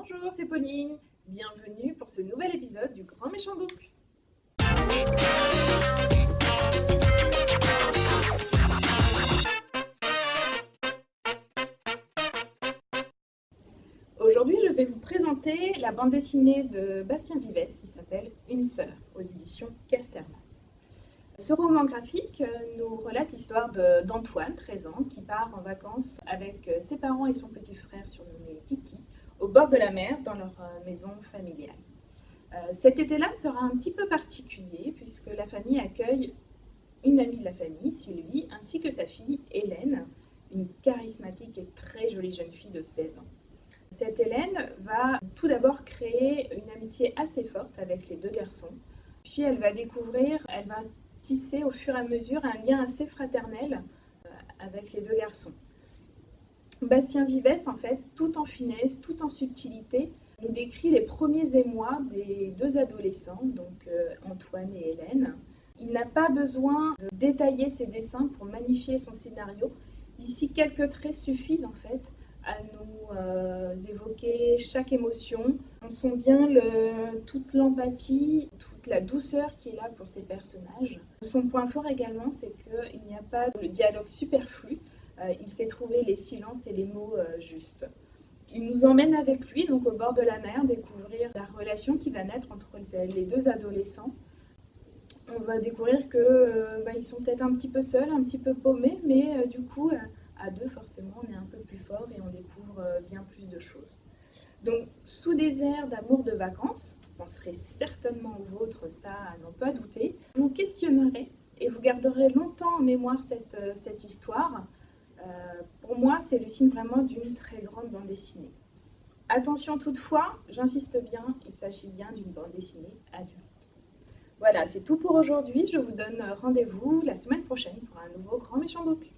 Bonjour, c'est Pauline. Bienvenue pour ce nouvel épisode du Grand Méchant Book. Aujourd'hui, je vais vous présenter la bande dessinée de Bastien Vives qui s'appelle Une sœur aux éditions Casterman. Ce roman graphique nous relate l'histoire d'Antoine, 13 ans, qui part en vacances avec ses parents et son petit frère surnommé Titi au bord de la mer dans leur euh, maison familiale. Euh, cet été-là sera un petit peu particulier puisque la famille accueille une amie de la famille, Sylvie, ainsi que sa fille Hélène, une charismatique et très jolie jeune fille de 16 ans. Cette Hélène va tout d'abord créer une amitié assez forte avec les deux garçons, puis elle va découvrir, elle va tisser au fur et à mesure un lien assez fraternel euh, avec les deux garçons. Bastien Vives, en fait, tout en finesse, tout en subtilité, nous décrit les premiers émois des deux adolescents, donc euh, Antoine et Hélène. Il n'a pas besoin de détailler ses dessins pour magnifier son scénario. Ici, quelques traits suffisent en fait à nous euh, évoquer chaque émotion. On sent bien toute l'empathie, toute la douceur qui est là pour ces personnages. Son point fort également, c'est qu'il n'y a pas de dialogue superflu. Euh, il sait trouver les silences et les mots euh, justes. Il nous emmène avec lui donc au bord de la mer découvrir la relation qui va naître entre les deux adolescents. On va découvrir que euh, bah, ils sont peut-être un petit peu seuls, un petit peu paumés, mais du coup à deux forcément on est un peu plus fort et on découvre bien plus de choses. Donc sous des airs d'amour de vacances, on serait certainement au vôtre, ça à n'en pas douter, vous questionnerez et vous garderez longtemps en mémoire cette, cette histoire pour moi, c'est le signe vraiment d'une très grande bande dessinée. Attention toutefois, j'insiste bien, il s'agit bien d'une bande dessinée adulte. Voilà, c'est tout pour aujourd'hui. Je vous donne rendez-vous la semaine prochaine pour un nouveau Grand Méchant Book.